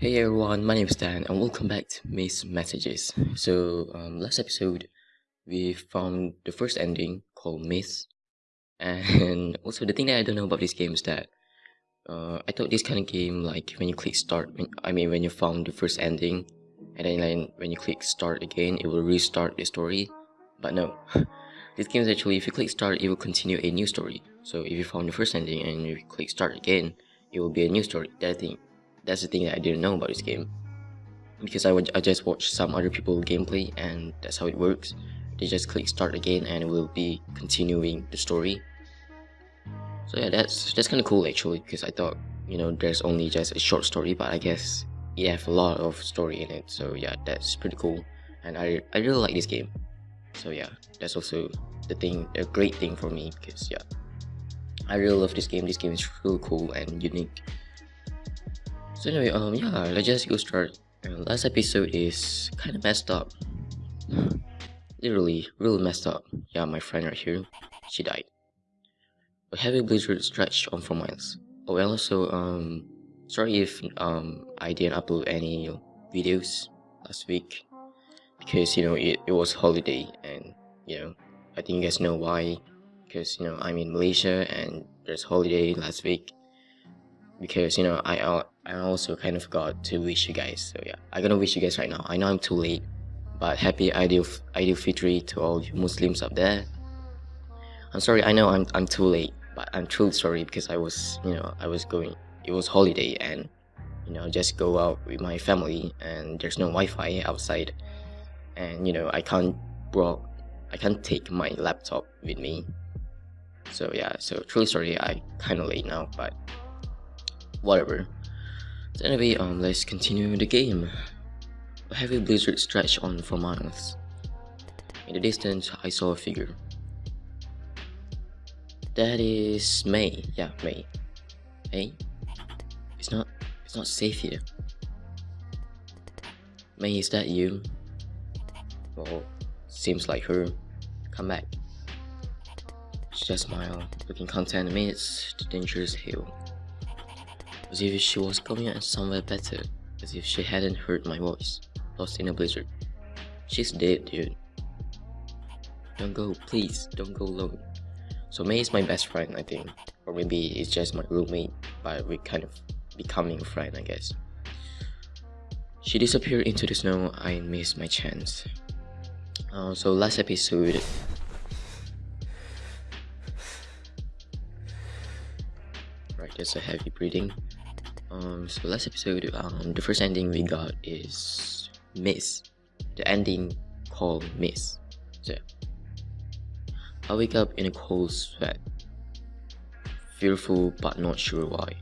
Hey everyone, my name is Dan and welcome back to Maze Messages. So, um, last episode we found the first ending called Maze, and also the thing that I don't know about this game is that uh, I thought this kind of game like when you click start, when, I mean when you found the first ending, and then like, when you click start again, it will restart the story. But no, this game is actually if you click start, it will continue a new story. So if you found the first ending and you click start again, it will be a new story. That thing that's the thing that I didn't know about this game. Because I, would, I just watched some other people gameplay and that's how it works. They just click start again and it will be continuing the story. So yeah, that's that's kind of cool actually because I thought, you know, there's only just a short story but I guess you have a lot of story in it. So yeah, that's pretty cool and I, I really like this game. So yeah, that's also the thing, a great thing for me because yeah, I really love this game. This game is really cool and unique. So anyway, um, yeah, let's just go start. Uh, last episode is kind of messed up. Literally, really messed up. Yeah, my friend right here, she died. A heavy blizzard stretched on for miles. Oh, and also, um, sorry if um I didn't upload any videos last week because you know it, it was holiday and you know I think you guys know why because you know I'm in Malaysia and there's holiday last week because you know I I also kind of forgot to wish you guys. So yeah, I'm gonna wish you guys right now. I know I'm too late, but happy Aidil Aidil Fitri to all you Muslims up there. I'm sorry. I know I'm I'm too late, but I'm truly sorry because I was you know I was going. It was holiday and you know just go out with my family and there's no Wi-Fi outside, and you know I can't brought I can't take my laptop with me. So yeah, so truly sorry. I kind of late now, but whatever. So anyway, um, let's continue the game. A heavy blizzard stretched on for miles. In the distance, I saw a figure. That is May. Yeah, May. Hey, it's not. It's not safe here. May, is that you? Well, seems like her. Come back. She just smiled, looking content amidst the dangerous hill as if she was coming out somewhere better, as if she hadn't heard my voice, lost in a blizzard. She's dead, dude. Don't go, please, don't go alone. So May is my best friend, I think. Or maybe it's just my roommate, but we kind of becoming a friend, I guess. She disappeared into the snow, I missed my chance. Uh, so last episode, right, there's a heavy breathing. Um, so last episode, um, the first ending we got is Miss. The ending called Miss. So I wake up in a cold sweat, fearful but not sure why.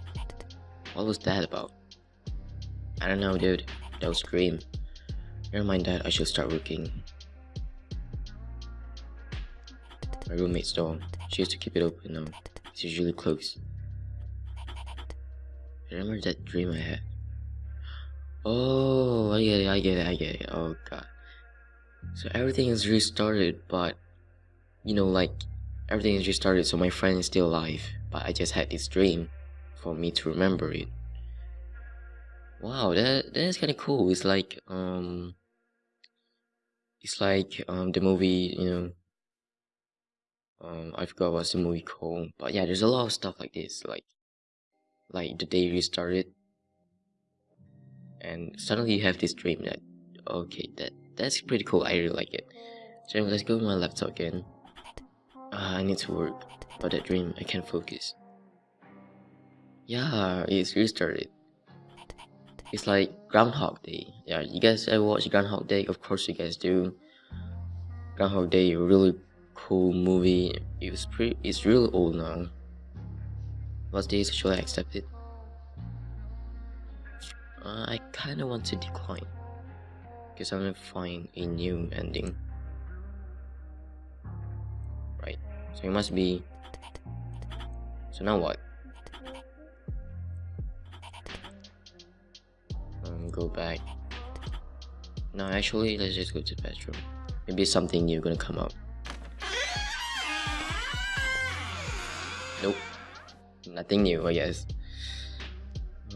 What was that about? I don't know, dude. That was dream. Never mind that. I should start working. My roommate's door. She used to keep it open now. It's usually closed. Remember that dream I had? Oh, I get it, I get it, I get it. Oh god. So everything is restarted, but you know, like everything is restarted. So my friend is still alive, but I just had this dream for me to remember it. Wow, that that is kind of cool. It's like um, it's like um the movie, you know. Um, I forgot what's the movie called, but yeah, there's a lot of stuff like this, like like the day restarted and suddenly you have this dream that okay that that's pretty cool. I really like it. So let's go to my laptop again. Uh, i need to work but that dream i can't focus. Yeah it's restarted it's like groundhog day. Yeah you guys ever watch groundhog day? Of course you guys do. Groundhog day really cool movie. It was pretty it's really old now was this should I? Uh, I kinda want to decline. Because I'm gonna find a new ending. Right. So it must be... So now what? Um, go back. No, actually, let's just go to the bedroom. Maybe something new gonna come up. Nope nothing new, I guess.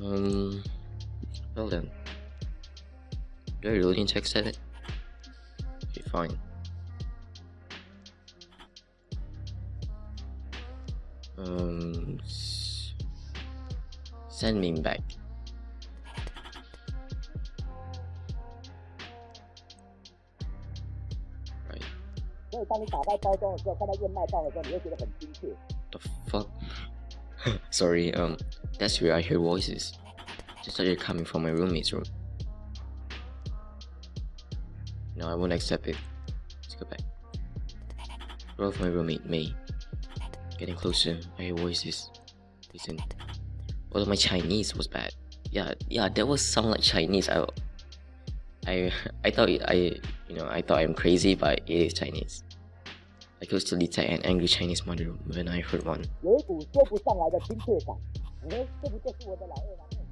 Um, well then. Do I really need to accept it? Okay, fine. Um, send me back. Right. The fuck? Sorry, um, that's where I hear voices. Just thought you're coming from my roommate's room. No, I won't accept it. Let's go back. Roll of my roommate, May. Getting closer, I hear voices. Listen. Although my Chinese was bad. Yeah, yeah, that was sound like Chinese. I, I, I thought I, you know, I thought I'm crazy, but it is Chinese. I could still detect an angry Chinese mother when I heard one. 有一股说不上来的亲切感。哎，这不就是我的老二郎吗？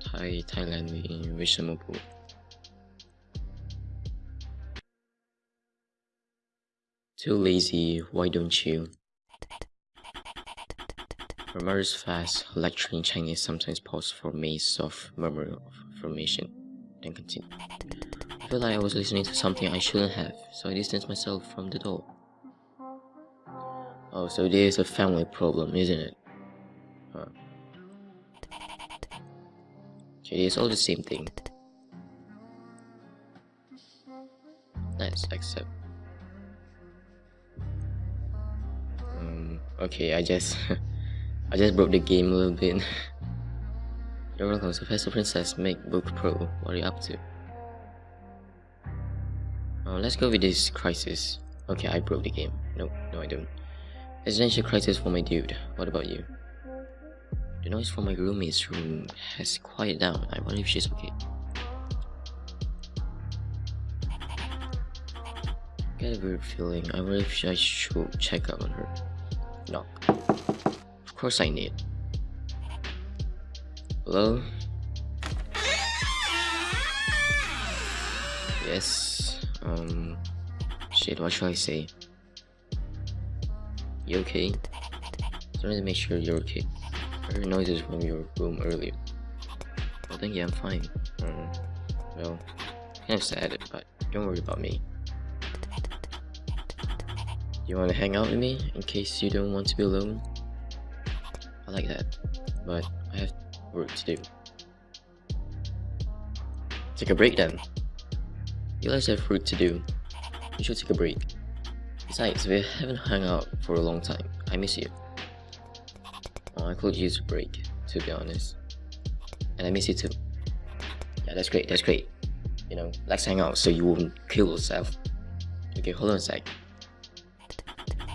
太太烂了，为什么不？Too lazy, why don't you? Her mother's fast, lecturing Chinese sometimes pause for May's soft murmur of affirmation, then continue. I felt like I was listening to something I shouldn't have, so I distanced myself from the door. Oh, so this is a family problem, isn't it? Huh. Okay, it's all the same thing. Let's accept. Um, okay, I just I just broke the game a little bit. You're welcome, so Professor Princess MacBook Pro. What are you up to? Oh, let's go with this crisis. Okay, I broke the game. No, no I don't. Residential crisis for my dude. What about you? The noise from my roommate's room has quieted down. I wonder if she's okay. Get a weird feeling. I wonder if I should check up on her. Knock. Of course I need. Hello? Yes. Um. Shit, what should I say? You okay? Just wanted to make sure you're okay. I heard noises from your room earlier. Well, thank you, I'm fine. Um, well, kind of sad, but don't worry about me. You want to hang out with me in case you don't want to be alone? I like that, but I have work to do. Take a break then. You guys have work to do. You should take a break. Besides, we haven't hung out for a long time. I miss you. Oh, I could use a break, to be honest. And I miss you too. Yeah, that's great, that's great. You know, let's hang out so you won't kill yourself. Okay, hold on a sec.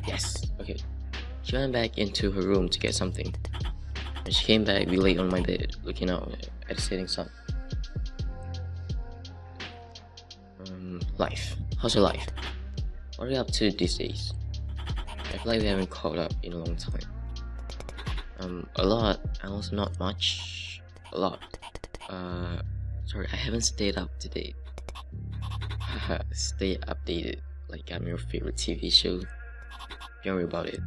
Yes, okay. She went back into her room to get something. When she came back, we lay on my bed, looking out at the setting sun. Life. How's your life? What are you up to these days? I feel like we haven't caught up in a long time. Um, a lot, and also not much. A lot. Uh, sorry, I haven't stayed up to date. Stay updated, like I'm your favorite TV show. Don't worry about it.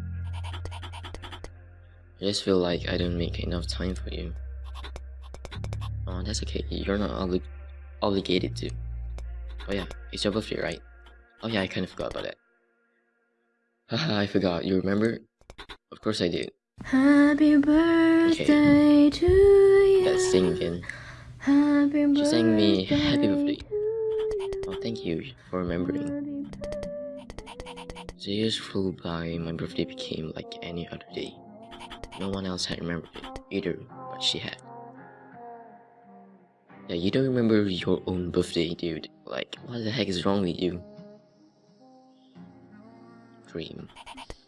I just feel like I don't make enough time for you. Oh, that's okay. You're not obli obligated to. Oh yeah, it's your birthday, right? Oh yeah, I kind of forgot about that. Haha, I forgot. You remember? Of course I did. Happy birthday to you. Let's sing again. Happy birthday. She sang me happy birthday. Oh, thank you for remembering. The years flew by, my birthday became like any other day. No one else had remembered it either, but she had. Yeah, you don't remember your own birthday, dude. Like, what the heck is wrong with you? Dream.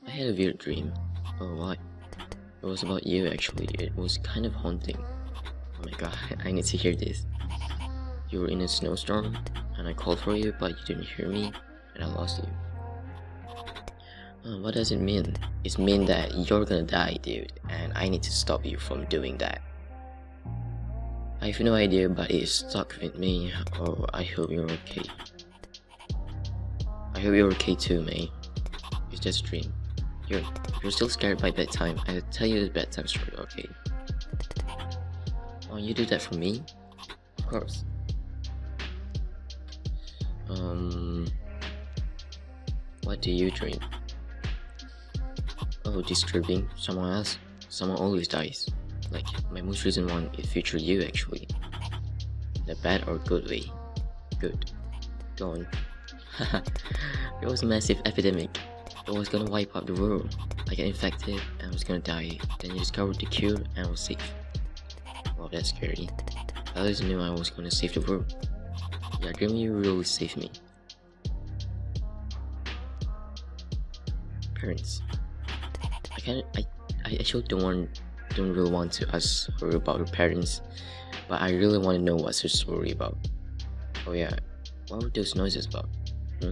I had a weird dream. Oh, why? It was about you, actually. It was kind of haunting. Oh my god, I need to hear this. You were in a snowstorm, and I called for you, but you didn't hear me, and I lost you. Uh, what does it mean? It means that you're gonna die, dude, and I need to stop you from doing that. I have no idea, but it's stuck with me. Oh, I hope you're okay. I hope you're okay too, mate. It's just a dream. You're, you're still scared by bedtime. I'll tell you the bedtime story, okay? Oh, you do that for me? Of course. Um, what do you dream? Oh, disturbing. Someone else. Someone always dies. Like, my most recent one is Future You, actually. The bad or good way? Good. Go on. it was a massive epidemic. It was gonna wipe out the world. I got infected and I was gonna die. Then you discovered the cure and I was safe. Wow, that's scary. I always knew I was gonna save the world. Yeah, dream you really saved me. Parents. I kind I I actually don't want don't really want to ask her about her parents, but I really want to know what's her story about. Oh yeah, what were those noises about? Hmm?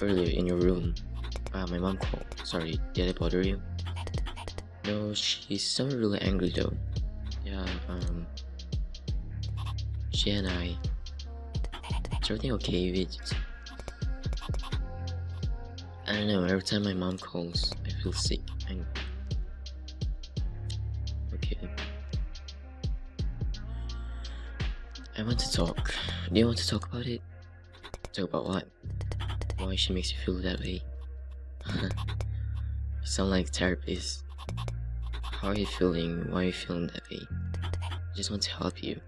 Earlier in your room. Ah, my mom called. Sorry, did I bother you? No, she sounded really angry though. Yeah, um... She and I... Is everything okay with it? I don't know, every time my mom calls, I feel sick want to talk. Do you want to talk about it? Talk about what? Why she makes you feel that way? you sound like a therapist. How are you feeling? Why are you feeling that way? I just want to help you.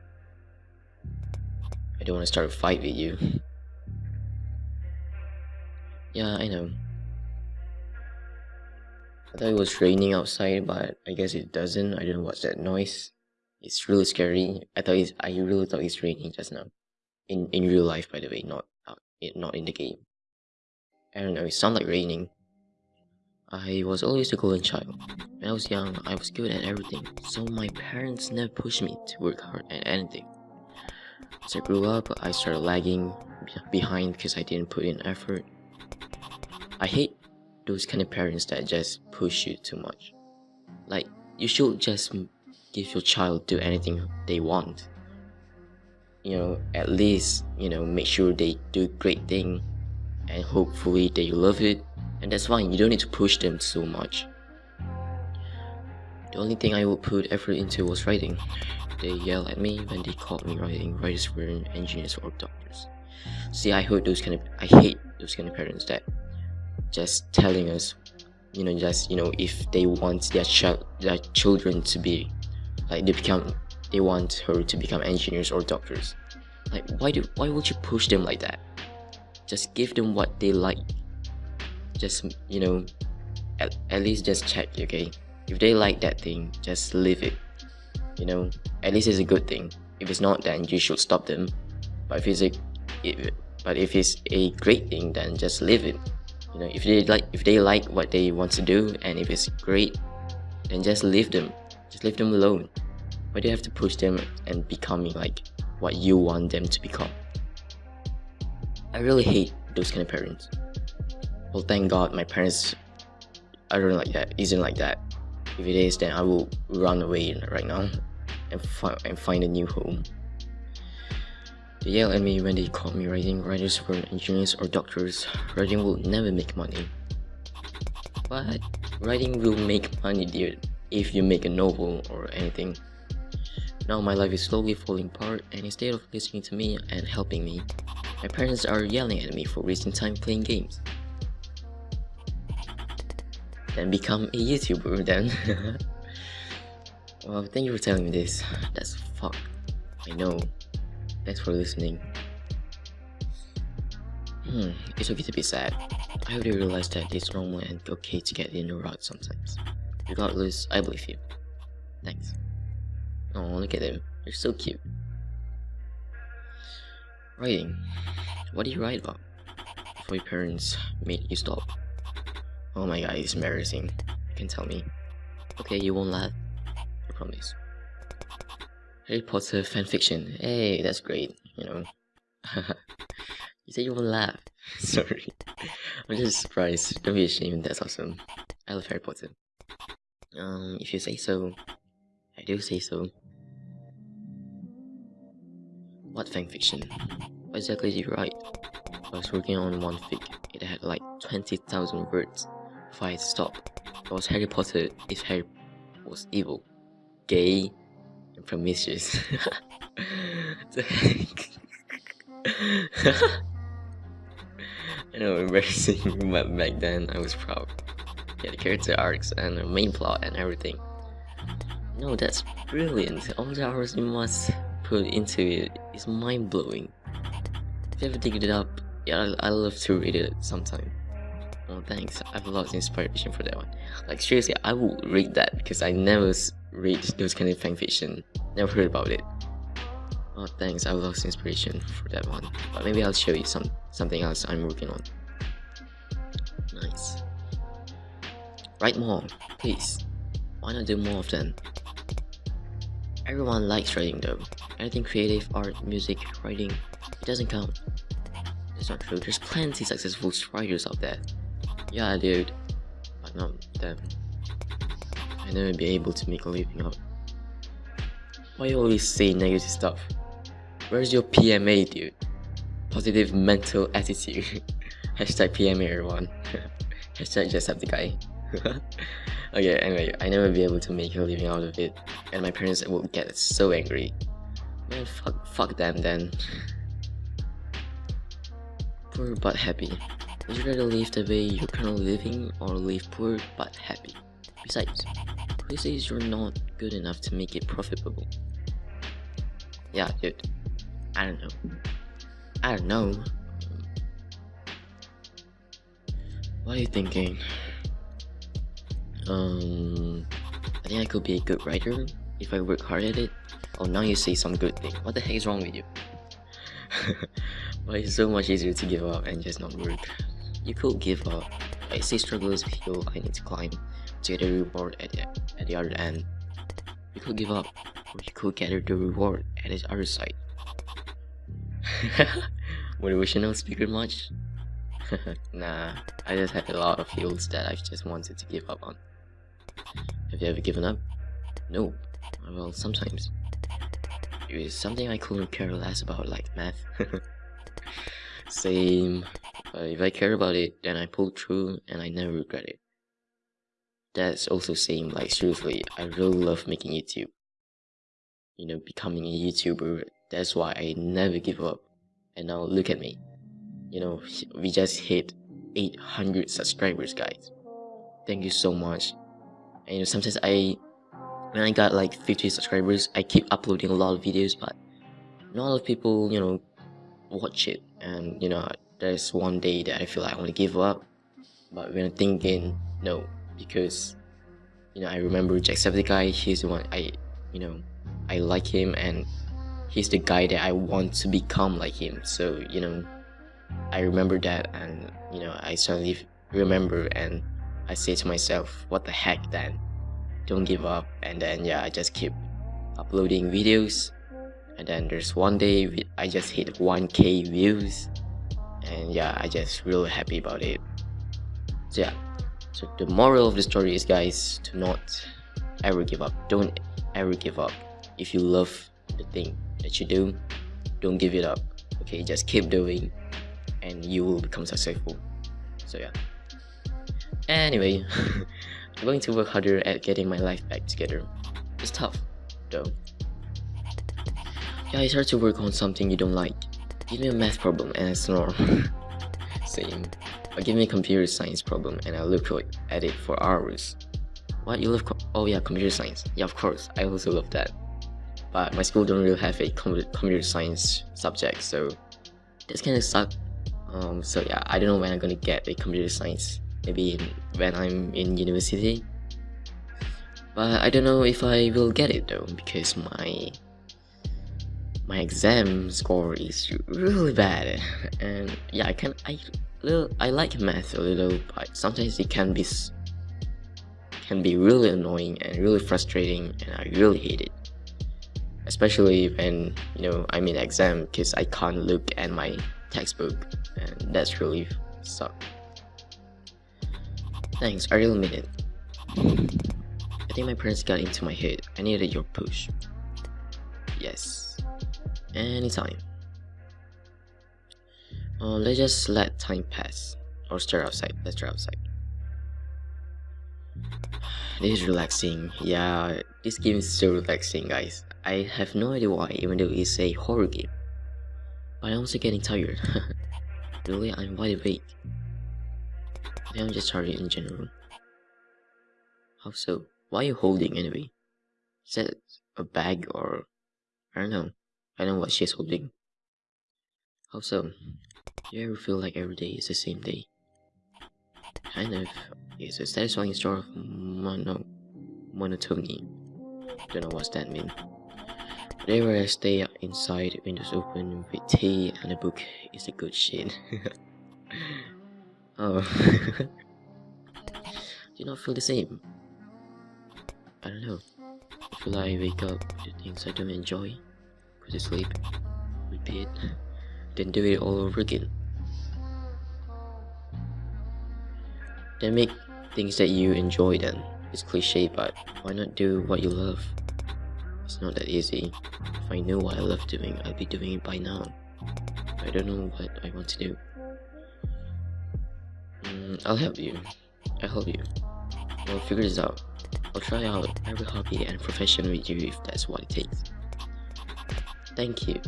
I don't want to start a fight with you. yeah, I know. I thought it was raining outside, but I guess it doesn't. I know what's that noise. It's really scary. I thought it's, I really thought it's raining just now. In in real life, by the way, not uh, out, not in the game. I don't know. It sounded like raining. I was always the golden child. When I was young, I was good at everything, so my parents never pushed me to work hard at anything. As I grew up, I started lagging behind because I didn't put in effort. I hate those kind of parents that just push you too much. Like, you should just give your child do anything they want. You know, at least, you know, make sure they do great thing and hopefully they love it and that's fine, you don't need to push them so much. The only thing I would put effort into was writing. They yell at me when they call me writing. Writers weren't engineers or doctors. See, I hate those kind of, I hate those kind of parents that just telling us, you know, just you know, if they want their child, their children to be, like they become, they want her to become engineers or doctors. Like, why do, why would you push them like that? Just give them what they like. Just you know at, at least just check okay? If they like that thing just leave it. You know at least it's a good thing. If it's not then you should stop them. But if it's a if, but if it's a great thing then just leave it. You know if they like if they like what they want to do and if it's great then just leave them just leave them alone why do you have to push them and becoming like what you want them to become i really hate those kind of parents well, thank God my parents are not like that, isn't like that. If it is, then I will run away right now and, fi and find a new home. They yell at me when they call me writing. Writers for engineers or doctors. Writing will never make money. But writing will make money, dear, if you make a novel or anything. Now my life is slowly falling apart and instead of listening to me and helping me, my parents are yelling at me for wasting time playing games then become a YouTuber then. well, thank you for telling me this. That's fuck. I know. Thanks for listening. Hmm, it's okay to be sad. I hope you realize that it's normal and okay to get in a rut sometimes. Regardless, I believe you. Thanks. Oh, look at them. They're so cute. Writing. What do you write about? Before your parents made you stop. Oh my god, it's embarrassing. You can tell me. Okay, you won't laugh. I promise. Harry Potter fanfiction. Hey, that's great, you know. you said you won't laugh. Sorry. I'm just surprised. Don't be ashamed, that's awesome. I love Harry Potter. Um, if you say so, I do say so. What fanfiction? What exactly did you write? I was working on one fic. It had like 20,000 words. Fight, stop. It was Harry Potter if Harry was evil, gay, and promiscuous. I know, embarrassing, but back then I was proud. Yeah, the character arcs and the main plot and everything. No, that's brilliant. All the hours you must put into it is mind blowing. If you ever dig it up, yeah, I, I love to read it sometime. Oh, thanks. I have a lot of inspiration for that one. Like, seriously, I will read that because I never read those kind of fanfiction. Never heard about it. Oh, thanks. I've lost inspiration for that one. But maybe I'll show you some something else I'm working on. Nice. Write more, please. Why not do more of them? Everyone likes writing though. Anything creative, art, music, writing, it doesn't count. It's not true. There's plenty successful writers out there. Yeah, dude. But not them. I never be able to make a living out. Why you always say negative stuff? Where's your PMA, dude? Positive mental attitude. Hashtag PMA, everyone. Hashtag just have the guy. okay, anyway, I never be able to make a living out of it, and my parents will get so angry. Man, fuck, fuck them then. Poor but happy. Would you rather live the way you're currently living or live poor but happy? Besides, who says you're not good enough to make it profitable? Yeah, dude. I don't know. I don't know. What are you thinking? Um, I think I could be a good writer if I work hard at it. Oh, now you say some good thing. What the heck is wrong with you? Why it's so much easier to give up and just not work? You could give up. I say struggle is hill I need to climb to get a reward at the, at the other end. You could give up, or you could gather the reward at the other side. Motivational speaker much? nah, I just had a lot of fields that I just wanted to give up on. Have you ever given up? No. Well, sometimes. It was something I couldn't care less about, like math. Same. But if I care about it, then I pull through and I never regret it. That's also same, like seriously, I really love making YouTube. You know, becoming a YouTuber, that's why I never give up. And now look at me. You know, we just hit 800 subscribers, guys. Thank you so much. And you know, sometimes I, when I got like 50 subscribers, I keep uploading a lot of videos, but not a lot of people, you know, watch it. And you know, there's one day that I feel like I want to give up. But when I'm thinking, no, because you know, I remember Jacksepticeye, he's the one I, you know, I like him and he's the guy that I want to become like him. So, you know, I remember that and, you know, I suddenly remember and I say to myself, what the heck then? Don't give up. And then, yeah, I just keep uploading videos. And then there's one day I just hit 1k views. And yeah, I just really happy about it. So yeah, so the moral of the story is guys, to not ever give up. Don't ever give up. If you love the thing that you do, don't give it up. Okay, just keep doing and you will become successful. So yeah. Anyway, I'm going to work harder at getting my life back together. It's tough, though. Yeah, it's hard to work on something you don't like. Give me a math problem and I snore. Same. Or give me a computer science problem and I look at it for hours. What, you love Oh yeah, computer science. Yeah, of course, I also love that. But my school don't really have a com computer science subject, so that's kinda suck. Um, so yeah, I don't know when I'm gonna get a computer science. Maybe when I'm in university. But I don't know if I will get it though, because my my exam score is really bad. And yeah i can i little i like math a little but sometimes it can be can be really annoying and really frustrating and i really hate it. Especially when you know i'm in exam because i can't look at my textbook and that's really suck thanks i really it i think my parents got into my head i needed your push yes anytime. Uh, let's just let time pass. Or start outside. Let's start outside. This is relaxing. Yeah, this game is so relaxing, guys. I have no idea why, even though it's a horror game. But I'm also getting tired. really, I'm wide awake. I I'm just tired in general. How so? Why are you holding anyway? Is that a bag or... I don't know. I don't know what she's holding. How so? Do you ever feel like every day is the same day? Kind of. It's a satisfying sort of mono monotony. Don't know what's that mean. Whenever I stay inside, windows open, with tea and a book is a good shit. oh. Do you not feel the same? I don't know. Like I wake up to things I don't enjoy, go to sleep, repeat, then do it all over again. Then make things that you enjoy then. It's cliche, but why not do what you love? It's not that easy. If I knew what I love doing, I'd be doing it by now. I don't know what I want to do. I'll help you. I'll help you. We'll figure this out. I'll try out every hobby and profession with you if that's what it takes. Thank you.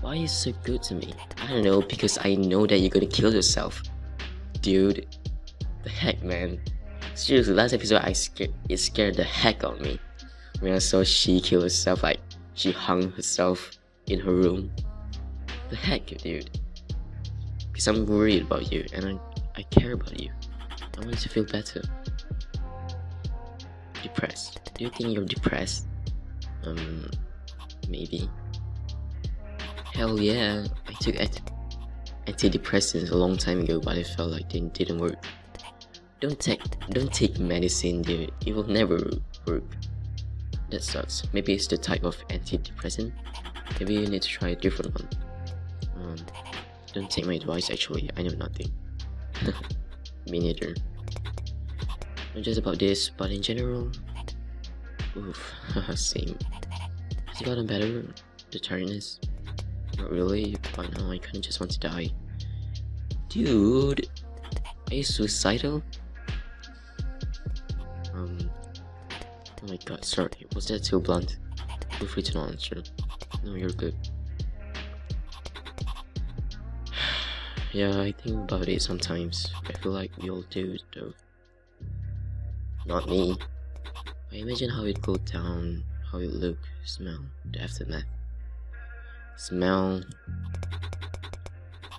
Why are you so good to me? I don't know, because I know that you're gonna kill yourself. Dude, the heck, man. Seriously, last episode I scared it scared the heck out of me when I saw she kill herself. Like she hung herself in her room. The heck, dude. Because I'm worried about you and I I care about you. I want you to feel better. Depressed. Do you think you're depressed? Um, maybe. Hell yeah, I took antidepressants a long time ago, but I felt like they didn't work. Don't take don't take medicine, dude. It will never work. That sucks. Maybe it's the type of antidepressant. Maybe you need to try a different one. Um, don't take my advice. Actually, I know nothing. Me neither. Not just about this, but in general. Oof, same. Has it gotten better? The tiredness? Not really. but now, I kinda just want to die. Dude, are you suicidal? Um, oh my god, sorry, was that too blunt? Feel free to not answer. No, you're good. Yeah, I think about it sometimes. I feel like we all do, though. Not me. I imagine how it go down, how it look, smell, the aftermath. Smell.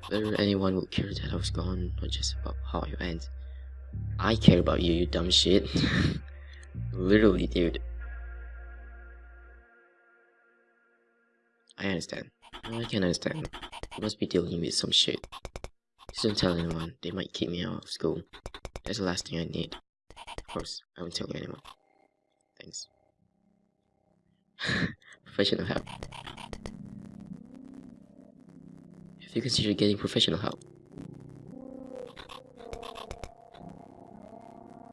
Whether anyone would care that I was gone, not just about how I went. I care about you, you dumb shit. Literally, dude. I understand. I can understand. Must be dealing with some shit. Just don't tell anyone, they might kick me out of school. That's the last thing I need. Of course, I won't tell anyone. Thanks. professional help. If you consider getting professional help.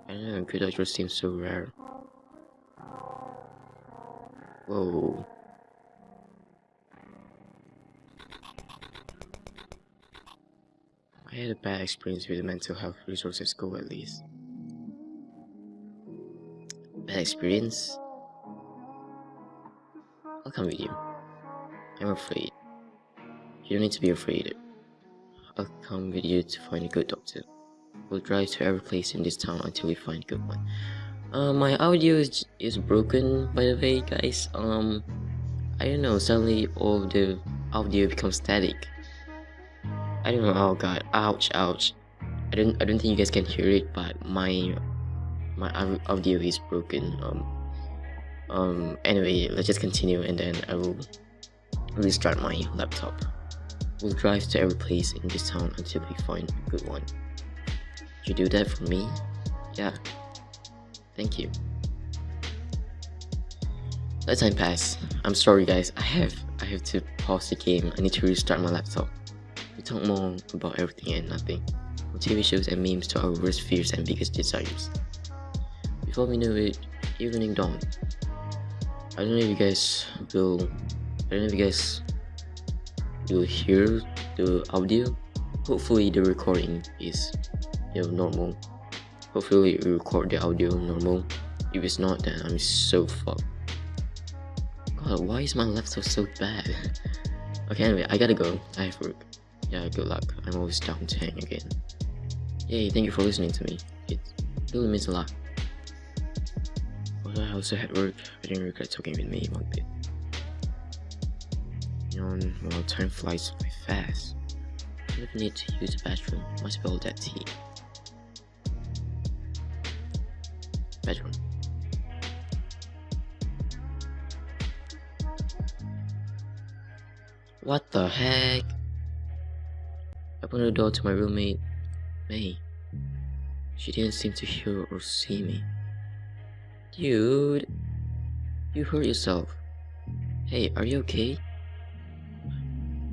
I don't know, good doctors seem so rare. Whoa. Had a bad experience with the mental health resources school at least. Bad experience? I'll come with you. I'm afraid. You don't need to be afraid. I'll come with you to find a good doctor. We'll drive to every place in this town until we find a good one. Uh, my audio is, is broken by the way guys. Um, I don't know, suddenly all the audio becomes static. I don't know, oh god, ouch, ouch. I don't, I don't think you guys can hear it, but my, my audio is broken. Um, um, anyway, let's just continue and then I will restart my laptop. We'll drive to every place in this town until we find a good one. You do that for me? Yeah. Thank you. Let time pass. I'm sorry guys, I have I have to pause the game. I need to restart my laptop. We talk more about everything and nothing. From TV shows and memes to our worst fears and biggest desires. Before we know it, evening dawned. I don't know if you guys will I don't know if you guys will hear the audio. Hopefully the recording is you know normal hopefully we record the audio normal if it's not then i'm so fucked god, why is my laptop so bad? okay, anyway, I gotta go. I have work. Yeah, good luck. I'm always down to hang again. Yay, thank you for listening to me. It really means a lot. Although I also had work, I didn't regret talking with me one bit. You know, well, time flies by fast. I don't need to use the bathroom. Might spill that tea. Bedroom. What the heck? I opened the door to my roommate, May. She didn't seem to hear or see me. Dude, you hurt yourself. Hey, are you okay?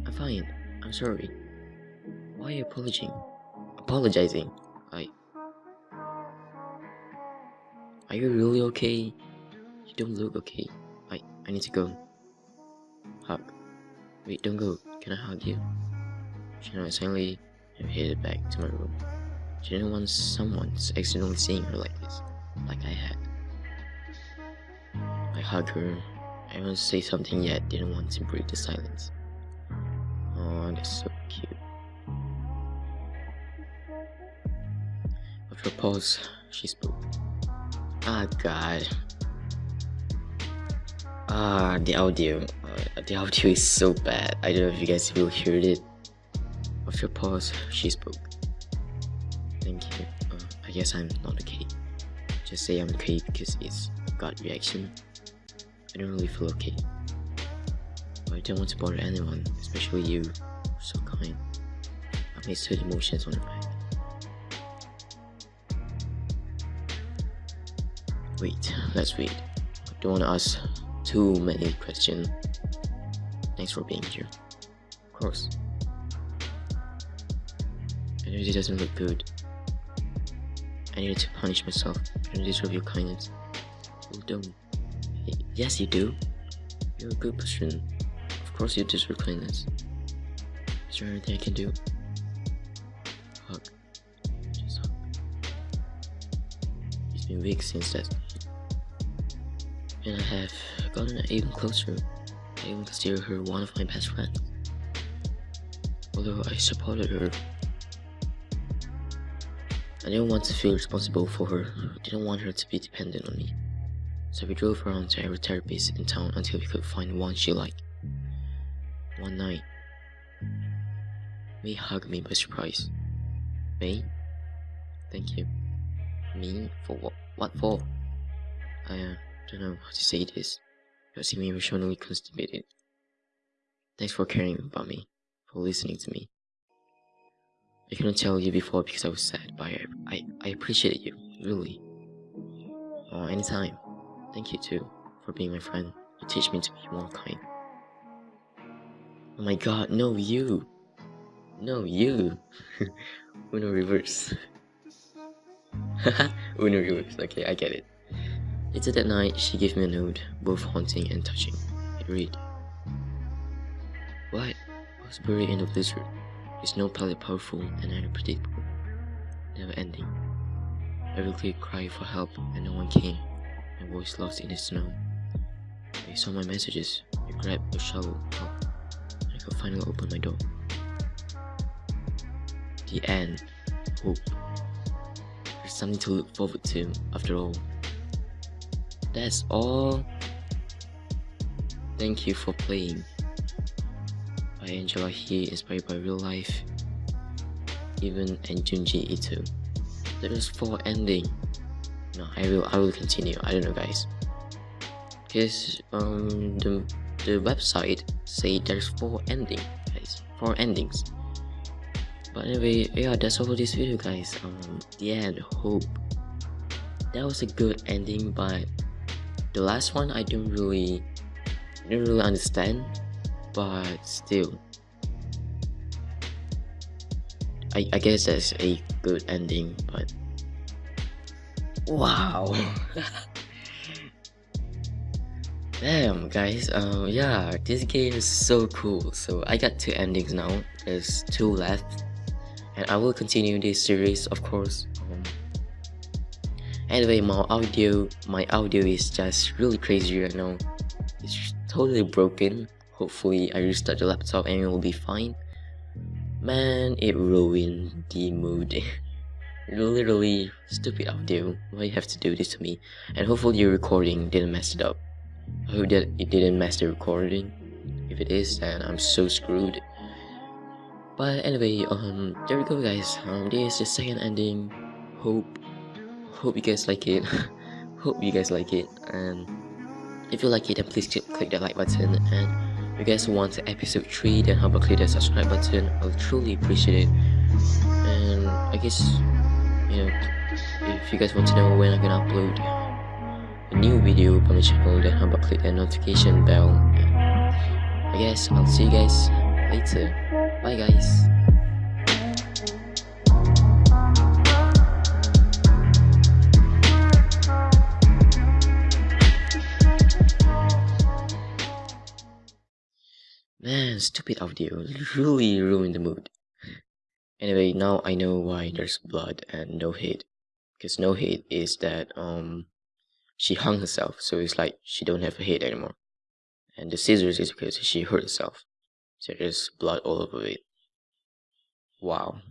I'm fine. I'm sorry. Why are you apologizing? Apologizing? I. Are you really okay? You don't look okay. I. I need to go. Hug. Wait, don't go. Can I hug you? She nodded silently and headed back to my room. She didn't want someone accidentally seeing her like this, like I had. I hugged her. I wanted to say something yet didn't want to break the silence. Oh, that's so cute. After a pause, she spoke. Ah, God. Ah, the audio. Uh, the audio is so bad. I don't know if you guys will hear it. After a pause, she spoke. Thank you. Uh, I guess I'm not okay. Just say I'm okay because it's gut reaction. I don't really feel okay. But I don't want to bother anyone, especially you. So kind. I made certain emotions on her back. Wait, let's wait. I don't want to ask too many questions. Thanks for being here. Of course. It doesn't look good. I needed to punish myself. Don't deserve your kindness. Well, don't. Yes, you do. You're a good person. Of course, you deserve kindness. Is there anything I can do? Hug. Just hug. It's been weeks since that. And I have gotten even closer. I even consider her one of my best friends. Although I supported her I didn't want to feel responsible for her. I didn't want her to be dependent on me. So we drove around to every therapist in town until we could find one she liked. One night, May hugged me by surprise. May? Thank you. Me? For what? What for? I uh, don't know how to say this. You seem emotionally constipated. Thanks for caring about me, for listening to me. I couldn't tell you before because I was sad, but I, I, I appreciate you, really. Oh, anytime. Thank you too, for being my friend. You teach me to be more kind. Oh my god, no, you! No, you! Uno reverse. Uno reverse, okay, I get it. Later that night, she gave me a note, both haunting and touching. It read, What? I was buried in a blizzard. It's no palette powerful and unpredictable, never ending. I really cried for help and no one came, my voice lost in the snow. I saw my messages, I grabbed a shovel, help, and I could finally open my door. The end. Hope. There's something to look forward to, after all. That's all. Thank you for playing by Angela He, inspired by real life. Even and Junji Ito. There is four ending. No, I will I will continue. I don't know guys. Cause um the the website say there's four ending guys. Four endings. But anyway, yeah, that's all for this video guys. Um the end, hope. That was a good ending, but the last one I don't really didn't really understand but still I, I guess that's a good ending but wow. Damn guys um yeah this game is so cool. So I got two endings now. There's two left and I will continue this series of course. Um, anyway my audio my audio is just really crazy right now. It's totally broken. Hopefully I restart the laptop and it will be fine. Man, it ruined the mood. Literally stupid audio. Why you have to do this to me? And hopefully your recording didn't mess it up. I hope that it didn't mess the recording. If it is, then I'm so screwed. But anyway, um, there we go, guys. Um, this is the second ending. Hope, hope you guys like it. hope you guys like it. And if you like it, then please click the like button. And you guys want episode three, then how about click the subscribe button? I'll truly appreciate it. And I guess, you know, if you guys want to know when I'm gonna upload a new video on my channel, then how about click the notification bell? I guess I'll see you guys later. Bye guys. Man, stupid audio really ruined the mood. Anyway, now I know why there's blood and no hate. Because no hate is that um she hung herself, so it's like she don't have a head anymore. And the scissors is because she hurt herself. So there's blood all over it. Wow.